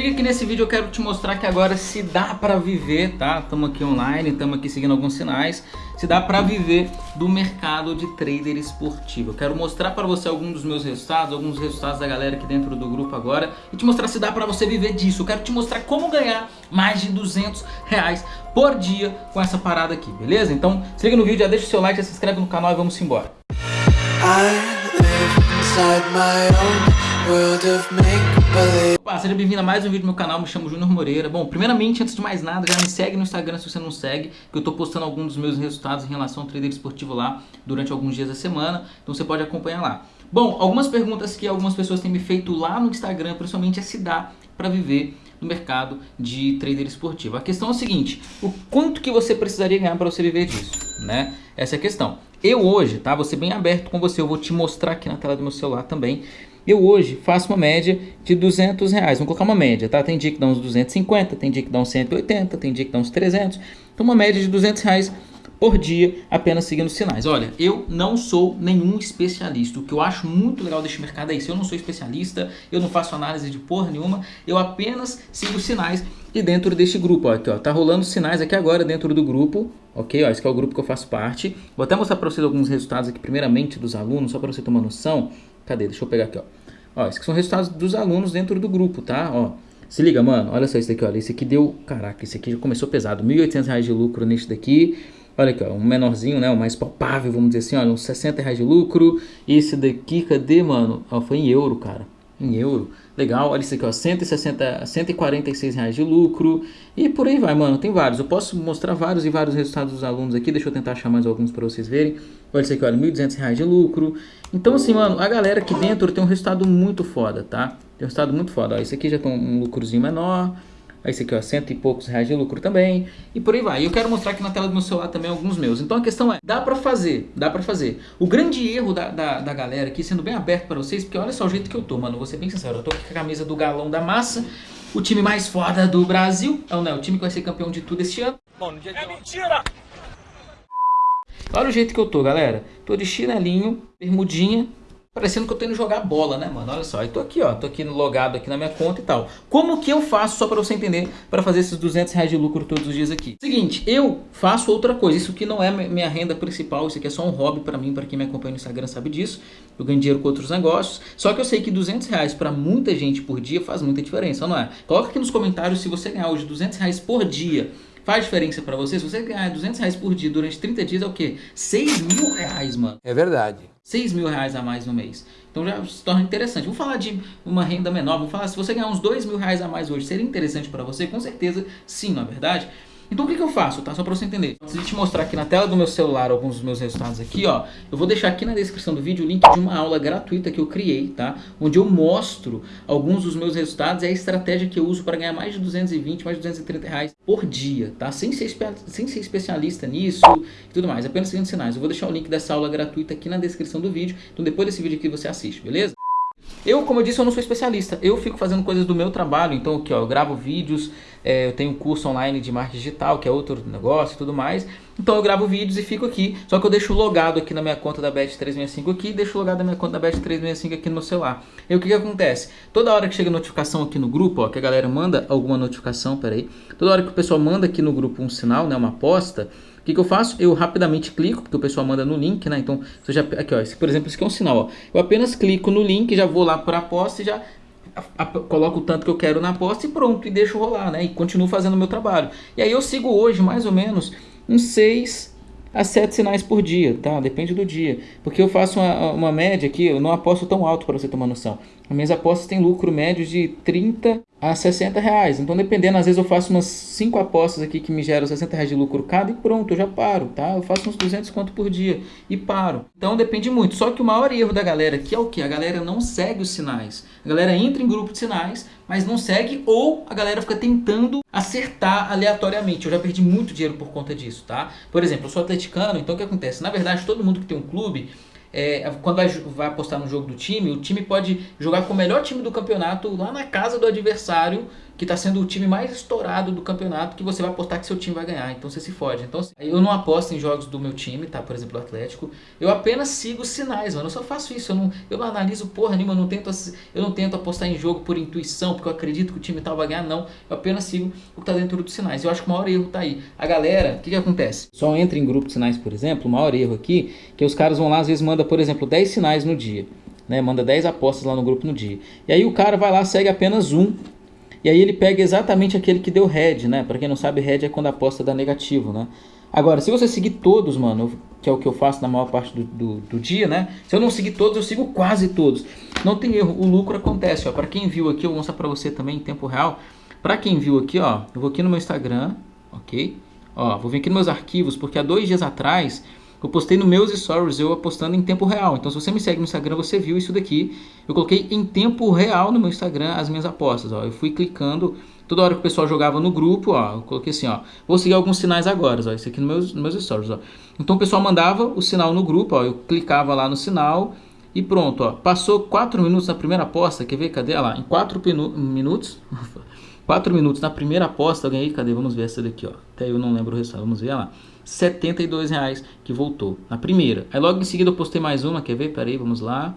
Liga que nesse vídeo eu quero te mostrar que agora se dá pra viver, tá? Estamos aqui online, estamos aqui seguindo alguns sinais. Se dá pra viver do mercado de trader esportivo. Eu quero mostrar para você alguns dos meus resultados, alguns resultados da galera aqui dentro do grupo agora. E te mostrar se dá pra você viver disso. Eu quero te mostrar como ganhar mais de 200 reais por dia com essa parada aqui, beleza? Então se liga no vídeo, já deixa o seu like, já se inscreve no canal e vamos embora. Opa, seja bem-vindo a mais um vídeo do meu canal, me chamo Júnior Moreira Bom, primeiramente, antes de mais nada, já me segue no Instagram se você não segue Que eu tô postando alguns dos meus resultados em relação ao trader esportivo lá Durante alguns dias da semana, então você pode acompanhar lá Bom, algumas perguntas que algumas pessoas têm me feito lá no Instagram Principalmente é se dá para viver no mercado de trader esportivo A questão é a seguinte, o quanto que você precisaria ganhar para você viver disso, né? Essa é a questão eu hoje, tá? Vou ser bem aberto com você, eu vou te mostrar aqui na tela do meu celular também eu hoje faço uma média de 200 reais. Vamos colocar uma média, tá? Tem dia que dá uns 250, tem dia que dá uns 180, tem dia que dá uns 300. Então uma média de 200 reais por dia apenas seguindo sinais. Olha, eu não sou nenhum especialista. O que eu acho muito legal deste mercado é isso. Eu não sou especialista, eu não faço análise de porra nenhuma. Eu apenas sigo sinais e dentro deste grupo, ó, aqui, ó, tá rolando sinais aqui agora dentro do grupo, ok? Ó, esse é o grupo que eu faço parte. Vou até mostrar para vocês alguns resultados aqui, primeiramente dos alunos, só para você uma noção. Cadê? Deixa eu pegar aqui, ó. Ó, esses são resultados dos alunos dentro do grupo, tá? Ó, se liga, mano. Olha só isso daqui, olha. Esse aqui deu... Caraca, esse aqui já começou pesado. R$ 1.800 de lucro neste daqui. Olha aqui, ó, um menorzinho, né? O mais palpável, vamos dizer assim, olha, uns 60 reais de lucro. Esse daqui, cadê, mano? Ó, foi em euro, cara em euro. Legal, olha isso aqui, ó, 160, 146 reais de lucro e por aí vai, mano, tem vários. Eu posso mostrar vários e vários resultados dos alunos aqui, deixa eu tentar achar mais alguns para vocês verem. Olha isso aqui, olha, 1.200 reais de lucro. Então assim, mano, a galera aqui dentro tem um resultado muito foda, tá? Tem um resultado muito foda, ó, esse aqui já tem um lucrozinho menor, esse aqui, ó, cento e poucos reais de lucro também. E por aí vai. E eu quero mostrar aqui na tela do meu celular também alguns meus. Então a questão é, dá pra fazer, dá pra fazer. O grande erro da, da, da galera aqui, sendo bem aberto pra vocês, porque olha só o jeito que eu tô, mano. Vou ser bem sincero, eu tô aqui com a camisa do galão da massa. O time mais foda do Brasil. É o, né, o time que vai ser campeão de tudo este ano. Bom, no dia de é mentira! Olha o jeito que eu tô, galera. Tô de chinelinho, bermudinha, Parecendo que eu tô indo jogar bola, né, mano? Olha só, eu tô aqui, ó, tô aqui logado aqui na minha conta e tal. Como que eu faço, só pra você entender, para fazer esses 200 reais de lucro todos os dias aqui? Seguinte, eu faço outra coisa, isso aqui não é minha renda principal, isso aqui é só um hobby pra mim, pra quem me acompanha no Instagram sabe disso. Eu ganho dinheiro com outros negócios, só que eu sei que 200 reais pra muita gente por dia faz muita diferença, não é? Coloca aqui nos comentários se você ganhar hoje 200 reais por dia Faz diferença para você? Se você ganhar 200 reais por dia durante 30 dias, é o quê? 6 mil reais, mano. É verdade. 6 mil reais a mais no mês. Então já se torna interessante. Vamos falar de uma renda menor. Vamos falar, se você ganhar uns 2 mil reais a mais hoje, seria interessante para você? Com certeza sim, não é verdade? Então o que, que eu faço, tá? Só para você entender. Antes de te mostrar aqui na tela do meu celular alguns dos meus resultados aqui, ó. Eu vou deixar aqui na descrição do vídeo o link de uma aula gratuita que eu criei, tá? Onde eu mostro alguns dos meus resultados e a estratégia que eu uso para ganhar mais de 220, mais de 230 reais por dia, tá? Sem ser, sem ser especialista nisso e tudo mais. Apenas seguindo sinais. Eu vou deixar o link dessa aula gratuita aqui na descrição do vídeo. Então depois desse vídeo aqui você assiste, beleza? Eu, como eu disse, eu não sou especialista. Eu fico fazendo coisas do meu trabalho. Então, aqui, ó, eu gravo vídeos, é, eu tenho um curso online de marketing digital, que é outro negócio e tudo mais. Então, eu gravo vídeos e fico aqui. Só que eu deixo logado aqui na minha conta da Bet365 aqui, deixo logado na minha conta da Bet365 aqui no meu celular. E o que que acontece? Toda hora que chega notificação aqui no grupo, ó, que a galera manda alguma notificação, peraí. Toda hora que o pessoal manda aqui no grupo um sinal, né, uma aposta, que, que eu faço? Eu rapidamente clico, porque o pessoal manda no link, né? Então, você já, aqui, ó, esse, por exemplo, esse aqui é um sinal, ó. Eu apenas clico no link, já vou lá para a aposta e já coloco o tanto que eu quero na aposta e pronto, e deixo rolar, né? E continuo fazendo o meu trabalho. E aí eu sigo hoje, mais ou menos, uns 6 a 7 sinais por dia, tá? Depende do dia. Porque eu faço uma, uma média aqui, eu não aposto tão alto para você uma noção. As minhas apostas têm lucro médio de 30 a 60 reais. Então, dependendo, às vezes eu faço umas 5 apostas aqui que me geram 60 reais de lucro cada e pronto, eu já paro, tá? Eu faço uns 200 conto por dia e paro. Então, depende muito. Só que o maior erro da galera aqui é o que? A galera não segue os sinais. A galera entra em grupo de sinais, mas não segue ou a galera fica tentando acertar aleatoriamente. Eu já perdi muito dinheiro por conta disso, tá? Por exemplo, eu sou atleticano, então o que acontece? Na verdade, todo mundo que tem um clube é, quando vai, vai apostar no jogo do time, o time pode jogar com o melhor time do campeonato lá na casa do adversário que está sendo o time mais estourado do campeonato, que você vai apostar que seu time vai ganhar. Então você se fode. Então assim, eu não aposto em jogos do meu time, tá? Por exemplo, o Atlético. Eu apenas sigo sinais, mano. Eu só faço isso. Eu não, eu não analiso porra nenhuma. Eu não, tento, eu não tento apostar em jogo por intuição, porque eu acredito que o time tal vai ganhar. Não. Eu apenas sigo o que está dentro dos sinais. Eu acho que o maior erro tá aí. A galera, o que, que acontece? Só entra em grupo de sinais, por exemplo. O maior erro aqui, que os caras vão lá, às vezes manda, por exemplo, 10 sinais no dia. Né, manda 10 apostas lá no grupo no dia. E aí o cara vai lá, segue apenas um e aí ele pega exatamente aquele que deu head, né? Para quem não sabe, head é quando a aposta dá negativo, né? Agora, se você seguir todos, mano, que é o que eu faço na maior parte do, do, do, dia, né? Se eu não seguir todos, eu sigo quase todos. Não tem erro, o lucro acontece, ó. Para quem viu aqui, eu vou mostrar para você também em tempo real. Para quem viu aqui, ó, eu vou aqui no meu Instagram, ok? Ó, vou vir aqui nos meus arquivos, porque há dois dias atrás eu postei no meus stories eu apostando em tempo real. Então, se você me segue no Instagram, você viu isso daqui. Eu coloquei em tempo real no meu Instagram as minhas apostas. Ó. Eu fui clicando toda hora que o pessoal jogava no grupo, ó, eu coloquei assim, ó. Vou seguir alguns sinais agora, ó. Isso aqui nos meus, nos meus stories, ó. Então o pessoal mandava o sinal no grupo, ó. Eu clicava lá no sinal e pronto, ó. Passou 4 minutos na primeira aposta. Quer ver? Cadê? Olha lá, em 4 minutos. 4 minutos na primeira aposta eu ganhei. Cadê? Vamos ver essa daqui, ó. Até eu não lembro o resultado. Vamos ver lá. 72 reais que voltou na primeira. Aí logo em seguida eu postei mais uma, quer ver? Peraí, vamos lá.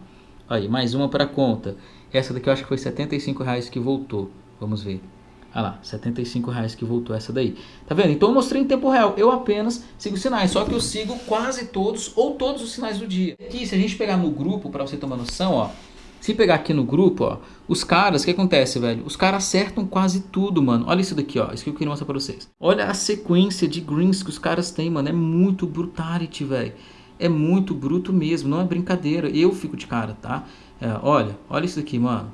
Aí, mais uma para conta. Essa daqui eu acho que foi 75 reais que voltou. Vamos ver. Olha lá, 75 reais que voltou essa daí. Tá vendo? Então eu mostrei em tempo real. Eu apenas sigo sinais, só que eu sigo quase todos ou todos os sinais do dia. Aqui, se a gente pegar no grupo, para você uma noção, ó. Se pegar aqui no grupo, ó, os caras, o que acontece, velho? Os caras acertam quase tudo, mano. Olha isso daqui, ó. Isso que eu queria mostrar pra vocês. Olha a sequência de greens que os caras têm, mano. É muito brutality, velho. É muito bruto mesmo, não é brincadeira. Eu fico de cara, tá? É, olha, olha isso daqui, mano.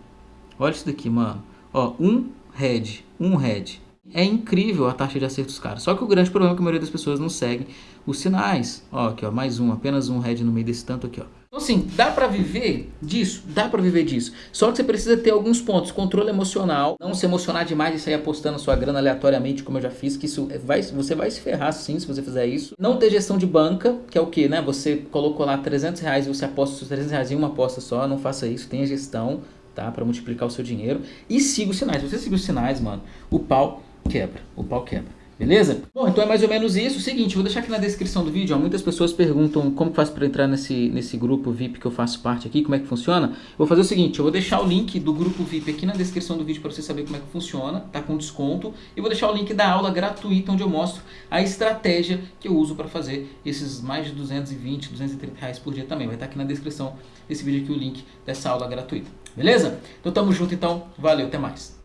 Olha isso daqui, mano. Ó, um head, um head. É incrível a taxa de acerto dos caras. Só que o grande problema é que a maioria das pessoas não segue os sinais. Ó, aqui, ó, mais um, apenas um head no meio desse tanto aqui, ó. Então, assim, dá pra viver disso? Dá pra viver disso. Só que você precisa ter alguns pontos. Controle emocional, não se emocionar demais e sair apostando sua grana aleatoriamente, como eu já fiz, que isso vai, você vai se ferrar sim se você fizer isso. Não ter gestão de banca, que é o que, né? Você colocou lá 300 reais e você aposta os 300 reais em uma aposta só, não faça isso, tenha gestão, tá? Pra multiplicar o seu dinheiro. E siga os sinais. Se você seguir os sinais, mano, o pau quebra. O pau quebra. Beleza? Bom, então é mais ou menos isso. Seguinte, vou deixar aqui na descrição do vídeo. Ó, muitas pessoas perguntam como faz para entrar nesse, nesse grupo VIP que eu faço parte aqui, como é que funciona. Eu vou fazer o seguinte, eu vou deixar o link do grupo VIP aqui na descrição do vídeo para você saber como é que funciona, tá com desconto. E vou deixar o link da aula gratuita onde eu mostro a estratégia que eu uso para fazer esses mais de 220, 230 reais por dia também. Vai estar tá aqui na descrição desse vídeo aqui o link dessa aula gratuita. Beleza? Então tamo junto então. Valeu, até mais.